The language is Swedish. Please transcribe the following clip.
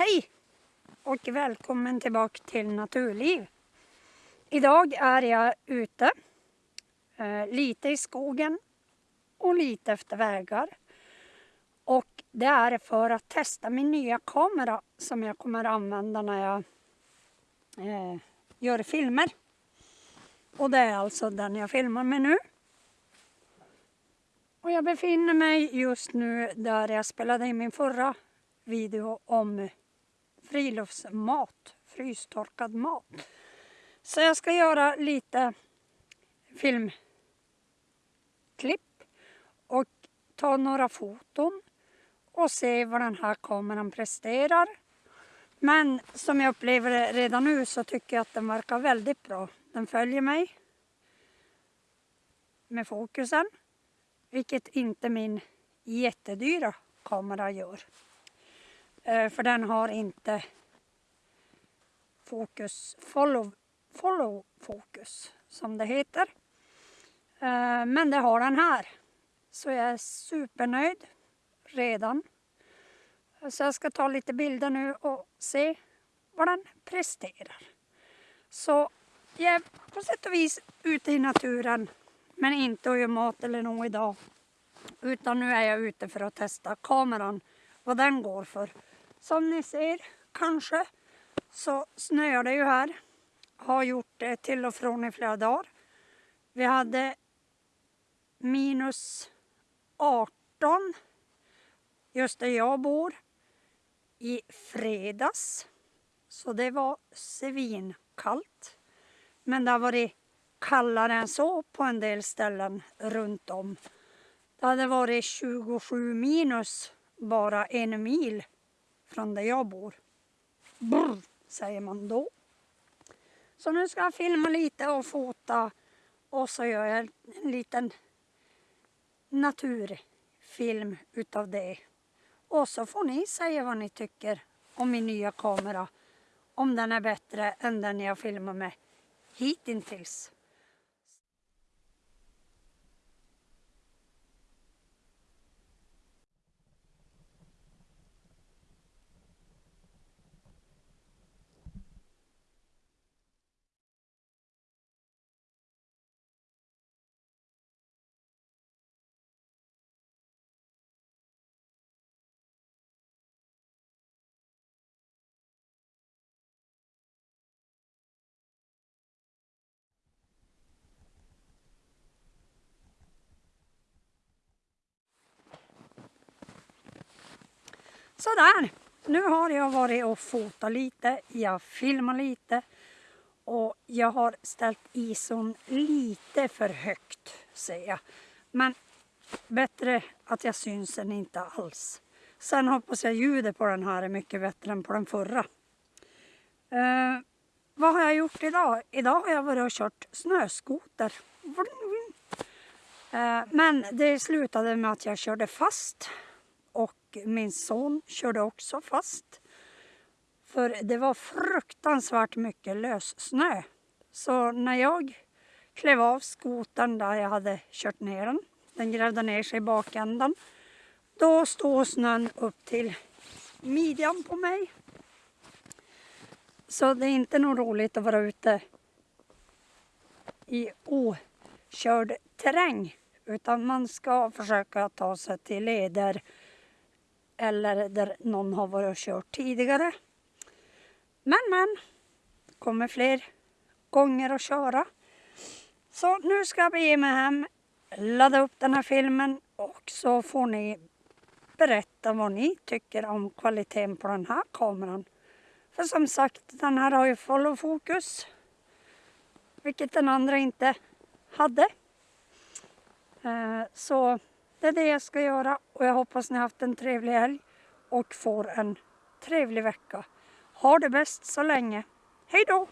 Hej och välkommen tillbaka till Naturliv. Idag är jag ute, eh, lite i skogen och lite efter vägar. Och det är för att testa min nya kamera som jag kommer använda när jag eh, gör filmer. Och det är alltså den jag filmar med nu. Och jag befinner mig just nu där jag spelade in min förra video om friluftsmat, frystorkad mat. Så jag ska göra lite filmklipp och ta några foton och se vad den här kameran presterar. Men som jag upplever det redan nu så tycker jag att den verkar väldigt bra. Den följer mig med fokusen, vilket inte min jättedyra kamera gör. Eh, för den har inte fokus, follow, follow fokus som det heter. Eh, men det har den här. Så jag är supernöjd redan. Eh, så jag ska ta lite bilder nu och se vad den presterar. Så jag är på sätt och vis ute i naturen men inte och gör mat eller något idag. Utan nu är jag ute för att testa kameran, vad den går för. Som ni ser kanske så snöar det ju här. Har gjort det till och från i flera dagar. Vi hade minus 18 just där jag bor i fredags. Så det var svinkallt. Men det har varit kallare än så på en del ställen runt om. Det hade varit 27 minus bara en mil från där jag bor. Brr, säger man då. Så nu ska jag filma lite och fota och så gör jag en liten naturfilm utav det. Och så får ni säga vad ni tycker om min nya kamera. Om den är bättre än den jag filmat med hittills. Sådär, nu har jag varit och fotat lite, jag filmar lite och jag har ställt ison lite för högt säger jag. Men bättre att jag syns än inte alls. Sen hoppas jag ljudet på den här är mycket bättre än på den förra. Eh, vad har jag gjort idag? Idag har jag varit och kört snöskoter. Eh, men det slutade med att jag körde fast min son körde också fast. För det var fruktansvärt mycket lössnö. Så när jag klev av skotern där jag hade kört ner den, den grävde ner sig i bakändan, då stod snön upp till midjan på mig. Så det är inte något roligt att vara ute i okörd terräng utan man ska försöka ta sig till leder eller där någon har varit och kört tidigare. Men men, det kommer fler gånger att köra. Så nu ska jag bege mig hem, ladda upp den här filmen och så får ni berätta vad ni tycker om kvaliteten på den här kameran. För som sagt, den här har ju follow fokus, vilket den andra inte hade. Eh, så det är det jag ska göra och jag hoppas ni har haft en trevlig helg och får en trevlig vecka. Ha det bäst så länge. Hej då!